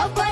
Nobody